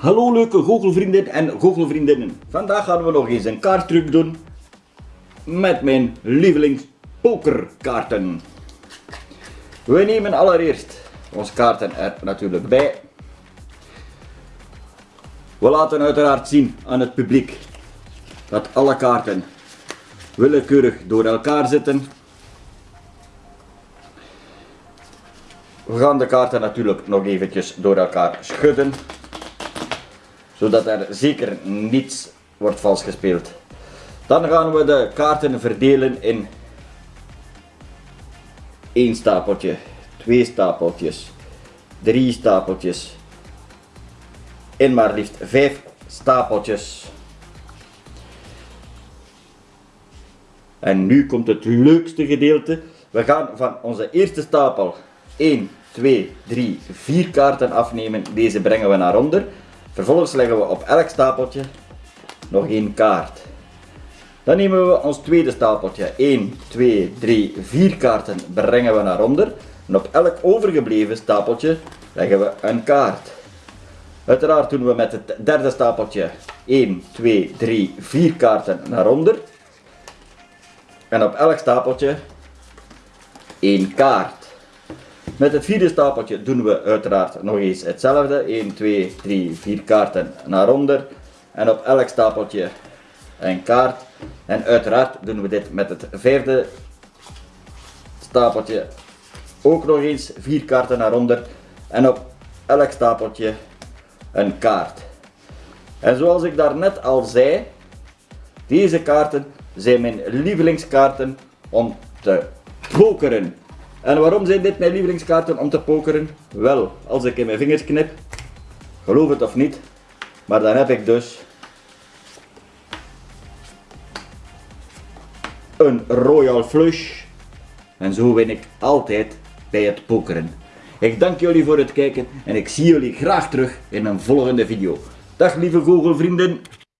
Hallo leuke goochelvrienden en goochelvriendinnen. Vandaag gaan we nog eens een kaarttruc doen met mijn lievelings pokerkaarten. We nemen allereerst onze kaarten er natuurlijk bij. We laten uiteraard zien aan het publiek dat alle kaarten willekeurig door elkaar zitten. We gaan de kaarten natuurlijk nog eventjes door elkaar schudden zodat er zeker niets wordt vals gespeeld. Dan gaan we de kaarten verdelen in één stapeltje, twee stapeltjes, drie stapeltjes en maar liefst vijf stapeltjes. En nu komt het leukste gedeelte. We gaan van onze eerste stapel 1, 2, 3, 4 kaarten afnemen. Deze brengen we naar onder. Vervolgens leggen we op elk stapeltje nog één kaart. Dan nemen we ons tweede stapeltje. 1, 2, 3, 4 kaarten brengen we naar onder. En op elk overgebleven stapeltje leggen we een kaart. Uiteraard doen we met het derde stapeltje 1, 2, 3, 4 kaarten naar onder. En op elk stapeltje één kaart. Met het vierde stapeltje doen we uiteraard nog eens hetzelfde. 1, 2, 3, 4 kaarten naar onder. En op elk stapeltje een kaart. En uiteraard doen we dit met het vijfde stapeltje ook nog eens 4 kaarten naar onder. En op elk stapeltje een kaart. En zoals ik daarnet al zei, deze kaarten zijn mijn lievelingskaarten om te pokeren. En waarom zijn dit mijn lievelingskaarten om te pokeren? Wel, als ik in mijn vingers knip, geloof het of niet, maar dan heb ik dus een Royal Flush. En zo win ik altijd bij het pokeren. Ik dank jullie voor het kijken en ik zie jullie graag terug in een volgende video. Dag lieve goochelvrienden!